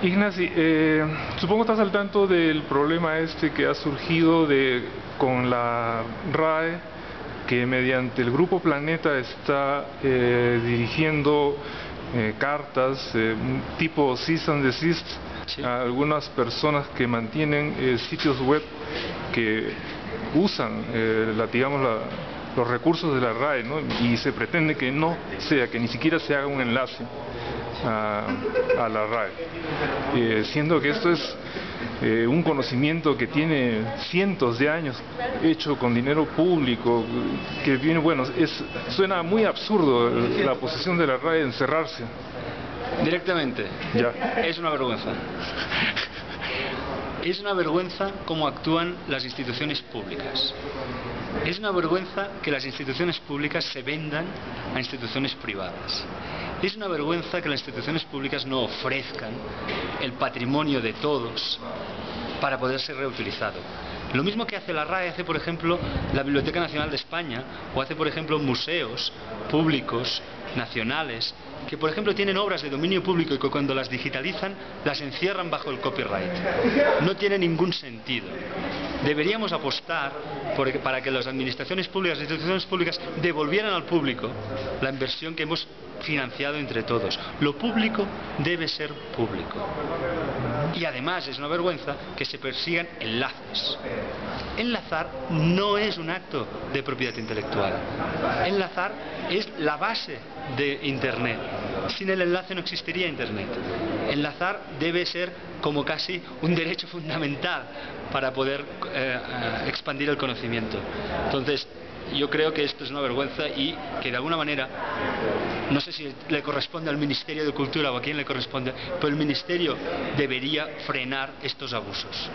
Ignacy, eh, supongo estás al tanto del problema este que ha surgido de, con la RAE, que mediante el Grupo Planeta está eh, dirigiendo eh, cartas tipo cease and desist a algunas personas que mantienen sitios web que usan, la, digamos, los recursos de la RAE, ¿no? y se pretende que no sea, que ni siquiera se haga un enlace a, la RAE, eh, siendo que esto es eh, un conocimiento que tiene cientos de años hecho con dinero público, que viene, bueno, es, suena muy absurdo la posición de la RAE de encerrarse. Directamente, ya. es una vergüenza. Es una vergüenza cómo actúan las instituciones públicas. Es una vergüenza que las instituciones públicas se vendan a instituciones privadas. Es una vergüenza que las instituciones públicas no ofrezcan el patrimonio de todos para poder ser reutilizado. Lo mismo que hace la RAE, hace por ejemplo la Biblioteca Nacional de España o hace por ejemplo museos públicos nacionales que por ejemplo tienen obras de dominio público y que cuando las digitalizan las encierran bajo el copyright. No tiene ningún sentido. Deberíamos apostar para que las administraciones públicas, las instituciones públicas devolvieran al público la inversión que hemos financiado entre todos. Lo público debe ser público. Y además es una vergüenza que se persigan enlaces. Enlazar no es un acto de propiedad intelectual. Enlazar es la base de Internet. Sin el enlace no existiría Internet. Enlazar debe ser como casi un derecho fundamental para poder eh, eh, expandir el conocimiento. Entonces, yo creo que esto es una vergüenza y que de alguna manera, no sé si le corresponde al Ministerio de Cultura o a quién le corresponde, pero el Ministerio debería frenar estos abusos.